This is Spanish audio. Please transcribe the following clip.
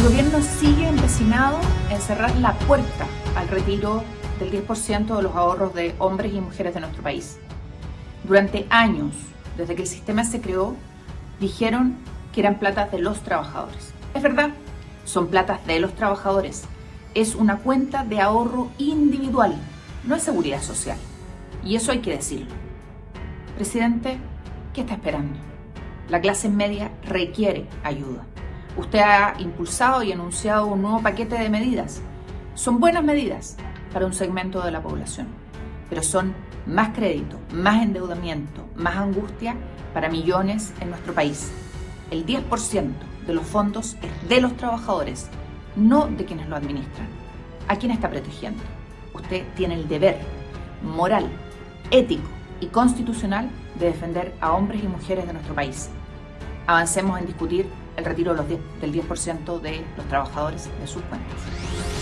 El gobierno sigue empecinado en cerrar la puerta al retiro del 10% de los ahorros de hombres y mujeres de nuestro país. Durante años, desde que el sistema se creó, dijeron que eran platas de los trabajadores. Es verdad, son platas de los trabajadores. Es una cuenta de ahorro individual, no es seguridad social. Y eso hay que decirlo. Presidente, ¿qué está esperando? La clase media requiere ayuda. Usted ha impulsado y anunciado un nuevo paquete de medidas. Son buenas medidas para un segmento de la población, pero son más crédito, más endeudamiento, más angustia para millones en nuestro país. El 10% de los fondos es de los trabajadores, no de quienes lo administran. ¿A quién está protegiendo? Usted tiene el deber moral, ético y constitucional de defender a hombres y mujeres de nuestro país. Avancemos en discutir el retiro del 10% de los trabajadores de sus cuentas.